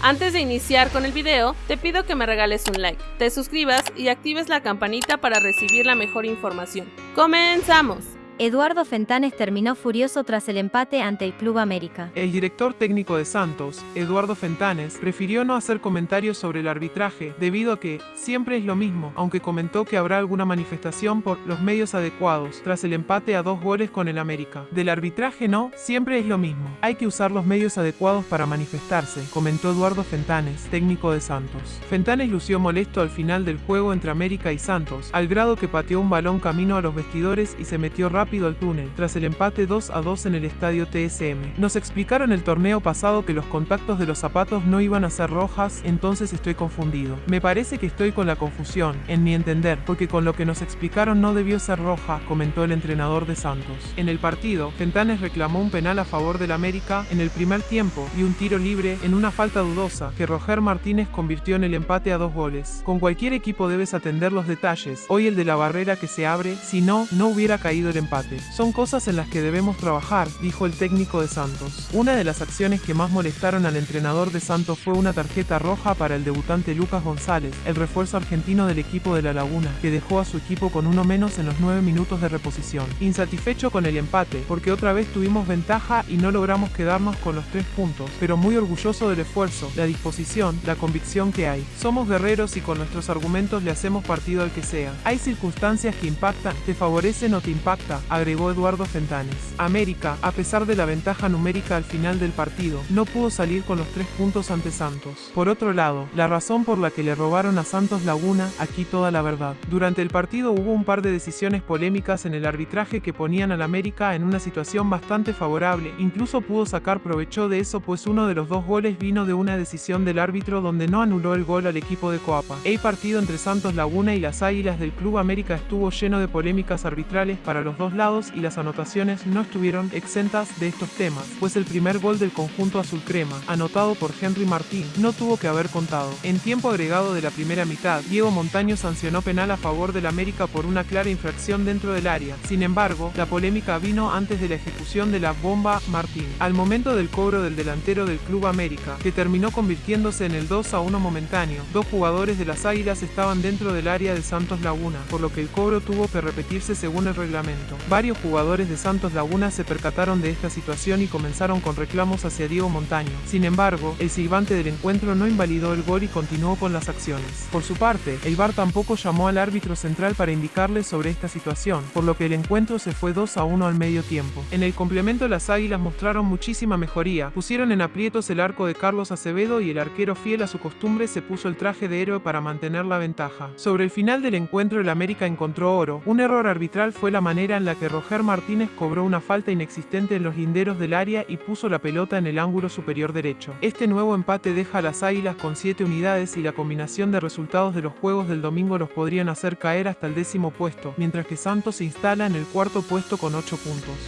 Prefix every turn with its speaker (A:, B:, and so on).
A: Antes de iniciar con el video, te pido que me regales un like, te suscribas y actives la campanita para recibir la mejor información. ¡Comenzamos!
B: Eduardo Fentanes terminó furioso tras el empate ante el Club América.
C: El director técnico de Santos, Eduardo Fentanes, prefirió no hacer comentarios sobre el arbitraje debido a que siempre es lo mismo, aunque comentó que habrá alguna manifestación por los medios adecuados tras el empate a dos goles con el América. Del arbitraje no, siempre es lo mismo. Hay que usar los medios adecuados para manifestarse, comentó Eduardo Fentanes, técnico de Santos. Fentanes lució molesto al final del juego entre América y Santos, al grado que pateó un balón camino a los vestidores y se metió rápido al túnel, tras el empate 2 a 2 en el estadio TSM. Nos explicaron el torneo pasado que los contactos de los zapatos no iban a ser rojas, entonces estoy confundido. Me parece que estoy con la confusión, en mi entender, porque con lo que nos explicaron no debió ser roja, comentó el entrenador de Santos. En el partido, Fentanes reclamó un penal a favor del América en el primer tiempo y un tiro libre en una falta dudosa que Roger Martínez convirtió en el empate a dos goles. Con cualquier equipo debes atender los detalles, hoy el de la barrera que se abre, si no, no hubiera caído el empate. Son cosas en las que debemos trabajar, dijo el técnico de Santos. Una de las acciones que más molestaron al entrenador de Santos fue una tarjeta roja para el debutante Lucas González, el refuerzo argentino del equipo de La Laguna, que dejó a su equipo con uno menos en los nueve minutos de reposición. Insatisfecho con el empate, porque otra vez tuvimos ventaja y no logramos quedarnos con los tres puntos, pero muy orgulloso del esfuerzo, la disposición, la convicción que hay. Somos guerreros y con nuestros argumentos le hacemos partido al que sea. Hay circunstancias que impactan, te favorecen o te impacta, agregó Eduardo Fentanes. América, a pesar de la ventaja numérica al final del partido, no pudo salir con los tres puntos ante Santos. Por otro lado, la razón por la que le robaron a Santos Laguna, aquí toda la verdad. Durante el partido hubo un par de decisiones polémicas en el arbitraje que ponían al América en una situación bastante favorable, incluso pudo sacar provecho de eso pues uno de los dos goles vino de una decisión del árbitro donde no anuló el gol al equipo de Coapa. El partido entre Santos Laguna y las Águilas del Club América estuvo lleno de polémicas arbitrales para los dos lados y las anotaciones no estuvieron exentas de estos temas, pues el primer gol del conjunto azul crema, anotado por Henry Martín, no tuvo que haber contado. En tiempo agregado de la primera mitad, Diego Montaño sancionó penal a favor del América por una clara infracción dentro del área. Sin embargo, la polémica vino antes de la ejecución de la bomba Martín, al momento del cobro del delantero del Club América, que terminó convirtiéndose en el 2 a 1 momentáneo. Dos jugadores de las Águilas estaban dentro del área de Santos Laguna, por lo que el cobro tuvo que repetirse según el reglamento. Varios jugadores de Santos Laguna se percataron de esta situación y comenzaron con reclamos hacia Diego Montaño. Sin embargo, el silbante del encuentro no invalidó el gol y continuó con las acciones. Por su parte, el VAR tampoco llamó al árbitro central para indicarle sobre esta situación, por lo que el encuentro se fue 2 a 1 al medio tiempo. En el complemento las águilas mostraron muchísima mejoría, pusieron en aprietos el arco de Carlos Acevedo y el arquero fiel a su costumbre se puso el traje de héroe para mantener la ventaja. Sobre el final del encuentro el América encontró oro, un error arbitral fue la manera en la que Roger Martínez cobró una falta inexistente en los linderos del área y puso la pelota en el ángulo superior derecho. Este nuevo empate deja a las Águilas con 7 unidades y la combinación de resultados de los juegos del domingo los podrían hacer caer hasta el décimo puesto, mientras que Santos se instala en el cuarto puesto con 8 puntos.